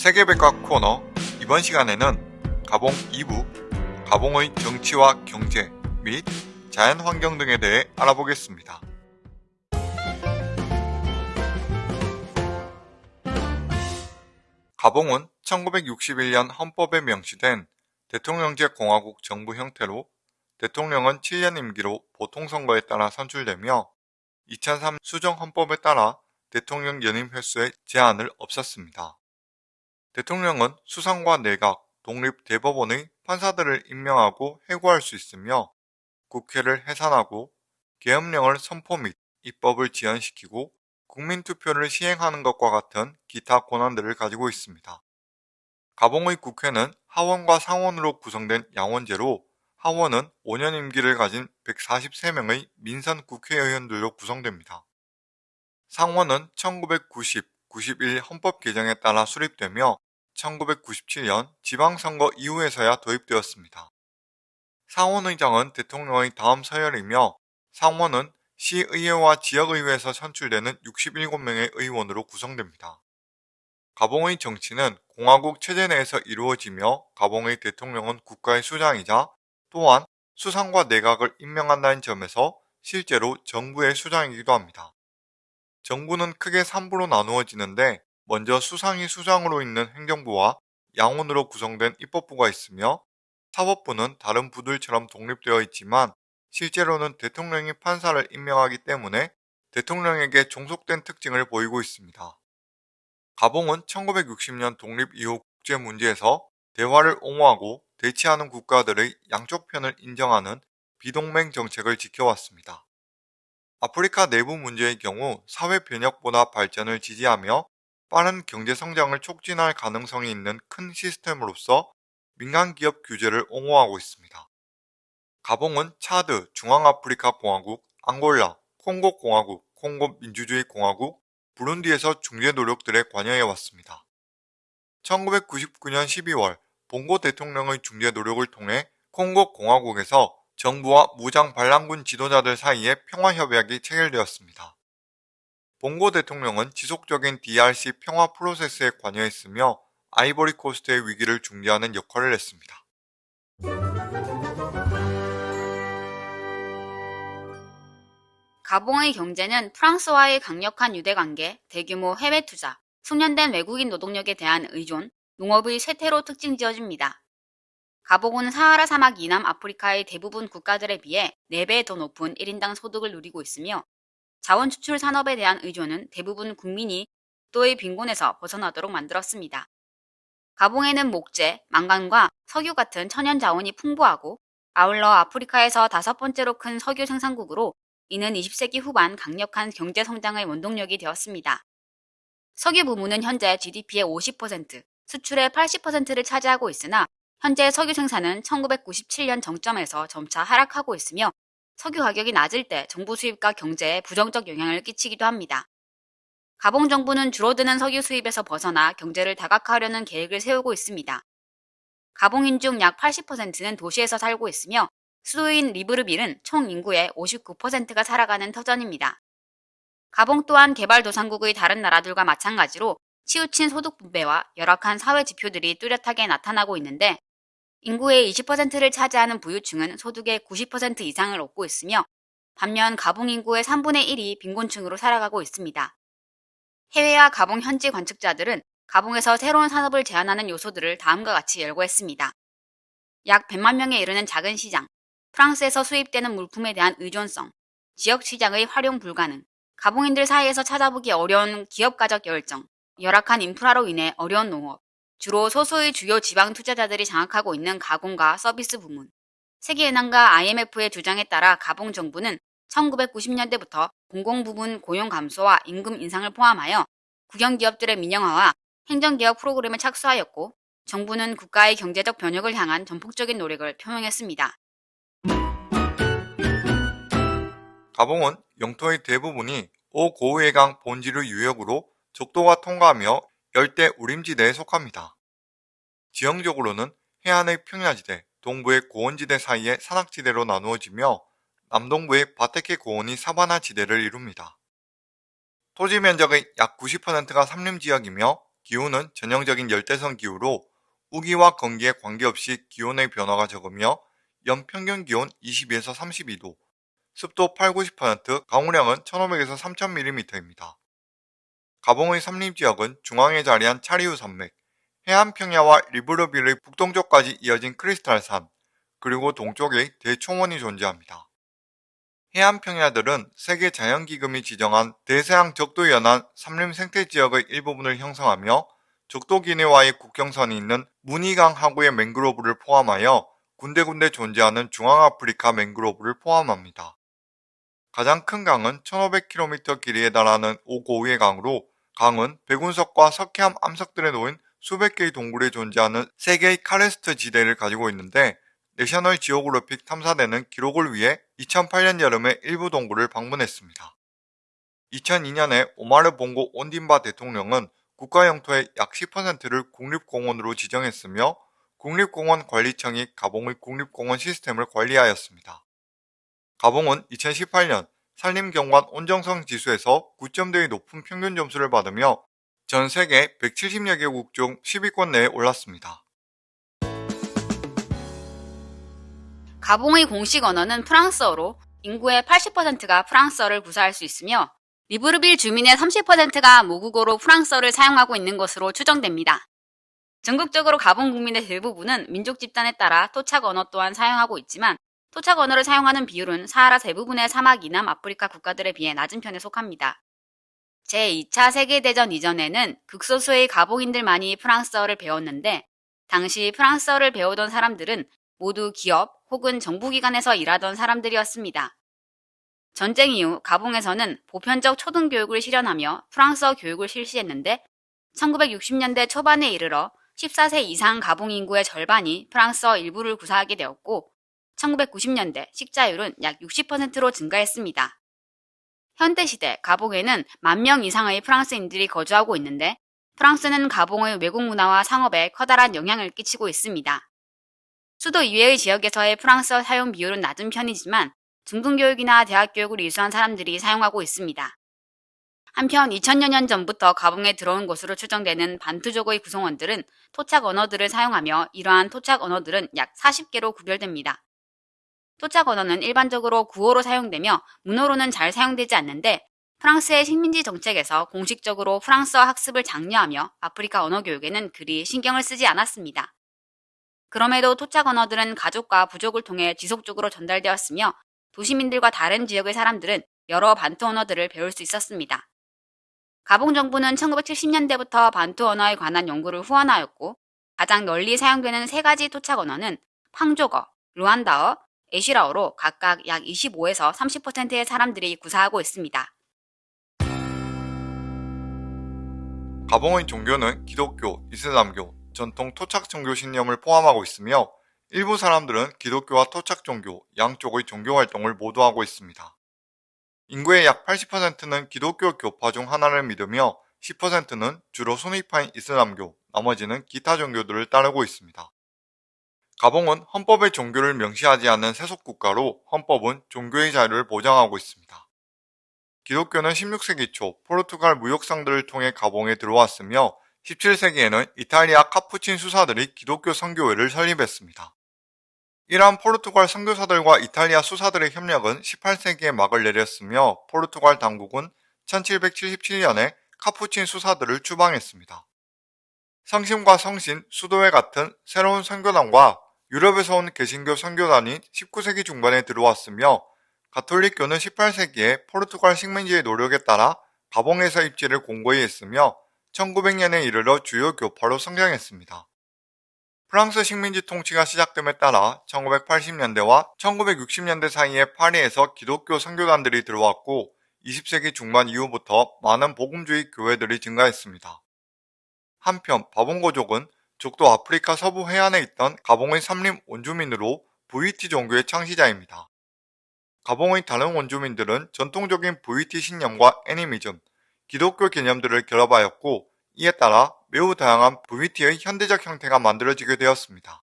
세계백과 코너 이번 시간에는 가봉 2부 가봉의 정치와 경제 및 자연 환경 등에 대해 알아보겠습니다. 가봉은 1961년 헌법에 명시된 대통령제 공화국 정부 형태로 대통령은 7년 임기로 보통선거에 따라 선출되며 2003 수정헌법에 따라 대통령 연임 횟수의 제한을 없앴습니다. 대통령은 수상과 내각, 독립대법원의 판사들을 임명하고 해고할 수 있으며 국회를 해산하고 계엄령을 선포 및 입법을 지연시키고 국민투표를 시행하는 것과 같은 기타 권한들을 가지고 있습니다. 가봉의 국회는 하원과 상원으로 구성된 양원제로 하원은 5년 임기를 가진 143명의 민선 국회의원들로 구성됩니다. 상원은 1990, 91 헌법 개정에 따라 수립되며 1997년 지방선거 이후에서야 도입되었습니다. 상원의장은 대통령의 다음 서열이며 상원은 시의회와 지역의회에서 선출되는 67명의 의원으로 구성됩니다. 가봉의 정치는 공화국 체제 내에서 이루어지며 가봉의 대통령은 국가의 수장이자 또한 수상과 내각을 임명한다는 점에서 실제로 정부의 수장이기도 합니다. 정부는 크게 3부로 나누어지는데 먼저 수상이 수장으로 있는 행정부와 양원으로 구성된 입법부가 있으며 사법부는 다른 부들처럼 독립되어 있지만 실제로는 대통령이 판사를 임명하기 때문에 대통령에게 종속된 특징을 보이고 있습니다. 가봉은 1960년 독립 이후 국제 문제에서 대화를 옹호하고 대치하는 국가들의 양쪽 편을 인정하는 비동맹 정책을 지켜왔습니다. 아프리카 내부 문제의 경우 사회 변혁보다 발전을 지지하며 빠른 경제 성장을 촉진할 가능성이 있는 큰 시스템으로서 민간 기업 규제를 옹호하고 있습니다. 가봉은 차드, 중앙아프리카 공화국, 앙골라, 콩고 공화국, 콩고 민주주의 공화국, 부룬디에서 중재 노력들에 관여해 왔습니다. 1999년 12월 봉고 대통령의 중재 노력을 통해 콩고 공화국에서 정부와 무장 반란군 지도자들 사이에 평화협약이 체결되었습니다. 봉고 대통령은 지속적인 DRC 평화 프로세스에 관여했으며 아이보리 코스트의 위기를 중재하는 역할을 했습니다. 가봉의 경제는 프랑스와의 강력한 유대관계, 대규모 해외 투자, 숙련된 외국인 노동력에 대한 의존, 농업의 쇠퇴로 특징 지어집니다. 가봉은 사하라 사막 이남 아프리카의 대부분 국가들에 비해 4배 더 높은 1인당 소득을 누리고 있으며 자원 추출 산업에 대한 의존은 대부분 국민이 또의 빈곤에서 벗어나도록 만들었습니다. 가봉에는 목재, 망간과 석유 같은 천연 자원이 풍부하고 아울러 아프리카에서 다섯 번째로 큰 석유 생산국으로 이는 20세기 후반 강력한 경제 성장의 원동력이 되었습니다. 석유 부문은 현재 GDP의 50%, 수출의 80%를 차지하고 있으나 현재 석유 생산은 1997년 정점에서 점차 하락하고 있으며 석유 가격이 낮을 때 정부 수입과 경제에 부정적 영향을 끼치기도 합니다. 가봉 정부는 줄어드는 석유 수입에서 벗어나 경제를 다각화하려는 계획을 세우고 있습니다. 가봉인 중 약 80%는 도시에서 살고 있으며 수도인 리브르빌은 총 인구의 59%가 살아가는 터전입니다. 가봉 또한 개발도상국의 다른 나라들과 마찬가지로 치우친 소득 분배와 열악한 사회 지표들이 뚜렷하게 나타나고 있는데 인구의 20%를 차지하는 부유층은 소득의 90% 이상을 얻고 있으며 반면 가봉 인구의 3분의 1이 빈곤층으로 살아가고 있습니다. 해외와 가봉 현지 관측자들은 가봉에서 새로운 산업을 제안하는 요소들을 다음과 같이 열거했습니다. 약 100만 명에 이르는 작은 시장, 프랑스에서 수입되는 물품에 대한 의존성, 지역 시장의 활용 불가능, 가봉인들 사이에서 찾아보기 어려운 기업가적 열정, 열악한 인프라로 인해 어려운 농업, 주로 소수의 주요 지방 투자자들이 장악하고 있는 가공과 서비스 부문. 세계은행과 IMF의 주장에 따라 가봉 정부는 1990년대부터 공공부문 고용 감소와 임금 인상을 포함하여 국영기업들의 민영화와 행정개혁 프로그램에 착수하였고 정부는 국가의 경제적 변혁을 향한 전폭적인 노력을 표명했습니다. 가봉은 영토의 대부분이 오고해강 본지류 유역으로 적도가 통과하며 열대 우림지대에 속합니다. 지형적으로는 해안의 평야지대, 동부의 고원지대 사이의 산악지대로 나누어지며 남동부의 바테케 고원이 사바나 지대를 이룹니다. 토지 면적의 약 90%가 삼림지역이며 기후는 전형적인 열대성 기후로 우기와 건기에 관계없이 기온의 변화가 적으며 연평균 기온 22에서 32도, 습도 8, 90%, 강우량은 1500에서 3000mm입니다. 가봉의 삼림지역은 중앙에 자리한 차리우 산맥, 해안평야와 리브르빌의 북동쪽까지 이어진 크리스탈산, 그리고 동쪽에 대초원이 존재합니다. 해안평야들은 세계 자연기금이 지정한 대서양 적도 연안 삼림 생태지역의 일부분을 형성하며 적도 기내와의 국경선이 있는 무니강 하구의 맹그로브를 포함하여 군데군데 존재하는 중앙아프리카 맹그로브를 포함합니다. 가장 큰 강은 1500km 길이에 달하는 오고우의 강으로 강은 백운석과 석회암 암석들에 놓인 수백 개의 동굴에 존재하는 세계의 카레스트 지대를 가지고 있는데 내셔널 지오그래픽 탐사대는 기록을 위해 2008년 여름에 일부 동굴을 방문했습니다. 2002년에 오마르 봉고 온딘바 대통령은 국가 영토의 약 10%를 국립공원으로 지정했으며 국립공원 관리청이 가봉의 국립공원 시스템을 관리하였습니다. 가봉은 2018년 산림경관 온정성 지수에서 9점대의 높은 평균 점수를 받으며 전 세계 170여 개국 중 10위권 내에 올랐습니다. 가봉의 공식 언어는 프랑스어로 인구의 80%가 프랑스어를 구사할 수 있으며 리브르빌 주민의 30%가 모국어로 프랑스어를 사용하고 있는 것으로 추정됩니다. 전국적으로 가봉 국민의 대부분은 민족 집단에 따라 토착 언어 또한 사용하고 있지만 토착 언어를 사용하는 비율은 사하라 대부분의 사막 이남 아프리카 국가들에 비해 낮은 편에 속합니다. 제2차 세계대전 이전에는 극소수의 가봉인들만이 프랑스어를 배웠는데 당시 프랑스어를 배우던 사람들은 모두 기업 혹은 정부기관에서 일하던 사람들이었습니다. 전쟁 이후 가봉에서는 보편적 초등교육을 실현하며 프랑스어 교육을 실시했는데 1960년대 초반에 이르러 14세 이상 가봉 인구의 절반이 프랑스어 일부를 구사하게 되었고 1990년대 식자율은 약 60%로 증가했습니다. 현대시대 가봉에는 만 명 이상의 프랑스인들이 거주하고 있는데 프랑스는 가봉의 외국 문화와 상업에 커다란 영향을 끼치고 있습니다. 수도 이외의 지역에서의 프랑스어 사용 비율은 낮은 편이지만 중등교육이나 대학교육을 이수한 사람들이 사용하고 있습니다. 한편 2000여 년 전부터 가봉에 들어온 것으로 추정되는 반투족의 구성원들은 토착 언어들을 사용하며 이러한 토착 언어들은 약 40개로 구별됩니다. 토착 언어는 일반적으로 구어로 사용되며 문어로는 잘 사용되지 않는데 프랑스의 식민지 정책에서 공식적으로 프랑스어 학습을 장려하며 아프리카 언어 교육에는 그리 신경을 쓰지 않았습니다. 그럼에도 토착 언어들은 가족과 부족을 통해 지속적으로 전달되었으며 도시민들과 다른 지역의 사람들은 여러 반투 언어들을 배울 수 있었습니다. 가봉 정부는 1970년대부터 반투 언어에 관한 연구를 후원하였고 가장 널리 사용되는 세 가지 토착 언어는 팡조거, 루안다어, 에시라어로 각각 약 25에서 30%의 사람들이 구사하고 있습니다. 가봉의 종교는 기독교, 이슬람교, 전통 토착 종교 신념을 포함하고 있으며 일부 사람들은 기독교와 토착 종교 양쪽의 종교 활동을 모두 하고 있습니다. 인구의 약 80%는 기독교 교파 중 하나를 믿으며 10%는 주로 순위파인 이슬람교, 나머지는 기타 종교들을 따르고 있습니다. 가봉은 헌법의 종교를 명시하지 않는 세속국가로 헌법은 종교의 자유를 보장하고 있습니다. 기독교는 16세기 초 포르투갈 무역상들을 통해 가봉에 들어왔으며 17세기에는 이탈리아 카푸친 수사들이 기독교 선교회를 설립했습니다. 이러한 포르투갈 선교사들과 이탈리아 수사들의 협력은 18세기에 막을 내렸으며 포르투갈 당국은 1777년에 카푸친 수사들을 추방했습니다. 성심과 성신, 수도회 같은 새로운 선교단과 유럽에서 온 개신교 선교단이 19세기 중반에 들어왔으며 가톨릭교는 18세기에 포르투갈 식민지의 노력에 따라 가봉에서 입지를 공고히 했으며 1900년에 이르러 주요 교파로 성장했습니다. 프랑스 식민지 통치가 시작됨에 따라 1980년대와 1960년대 사이에 파리에서 기독교 선교단들이 들어왔고 20세기 중반 이후부터 많은 복음주의 교회들이 증가했습니다. 한편 바봉고족은 적도 아프리카 서부 해안에 있던 가봉의 삼림 원주민으로 VT 종교의 창시자입니다. 가봉의 다른 원주민들은 전통적인 VT 신념과 애니미즘, 기독교 개념들을 결합하였고 이에 따라 매우 다양한 VT의 현대적 형태가 만들어지게 되었습니다.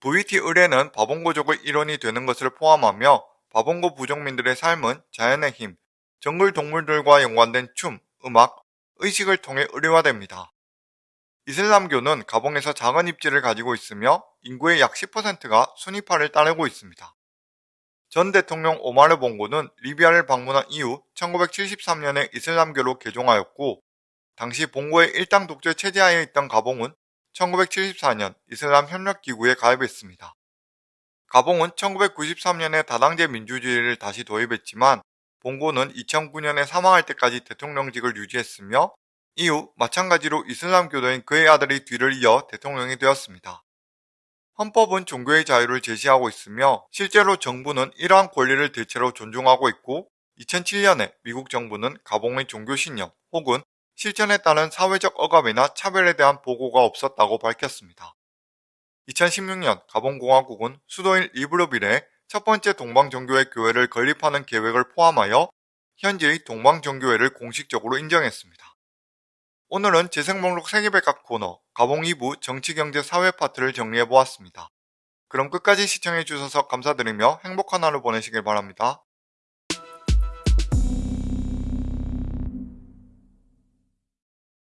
VT 의뢰는 바봉고족의 일원이 되는 것을 포함하며 바봉고 부족민들의 삶은 자연의 힘, 정글 동물들과 연관된 춤, 음악, 의식을 통해 의뢰화됩니다. 이슬람교는 가봉에서 작은 입지를 가지고 있으며 인구의 약 10%가 순위파를 따르고 있습니다. 전 대통령 오마르 봉고는 리비아를 방문한 이후 1973년에 이슬람교로 개종하였고 당시 봉고의 일당 독재 체제하에 있던 가봉은 1974년 이슬람 협력기구에 가입했습니다. 가봉은 1993년에 다당제 민주주의를 다시 도입했지만 봉고는 2009년에 사망할 때까지 대통령직을 유지했으며 이후 마찬가지로 이슬람교도인 그의 아들이 뒤를 이어 대통령이 되었습니다. 헌법은 종교의 자유를 제시하고 있으며 실제로 정부는 이러한 권리를 대체로 존중하고 있고 2007년에 미국 정부는 가봉의 종교신념 혹은 실천에 따른 사회적 억압이나 차별에 대한 보고가 없었다고 밝혔습니다. 2016년 가봉공화국은 수도인 리브르빌에 첫 번째 동방정교회 교회를 건립하는 계획을 포함하여 현재의 동방정교회를 공식적으로 인정했습니다. 오늘은 재생목록 세계백각 코너 가봉 2부 정치경제사회 파트를 정리해보았습니다. 그럼 끝까지 시청해주셔서 감사드리며 행복한 하루 보내시길 바랍니다.